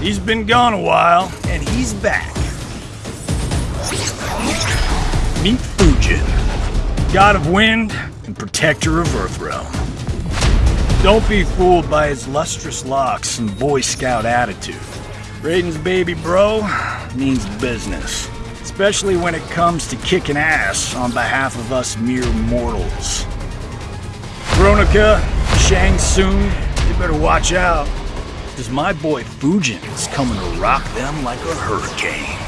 He's been gone a while, and he's back. Meet Fujin, god of wind and protector of Earthrealm. Don't be fooled by his lustrous locks and Boy Scout attitude. Raiden's baby bro means business, especially when it comes to kicking ass on behalf of us mere mortals. Kronika, Shang Tsung, you better watch out, because my boy Fujin is coming to rock them like a hurricane.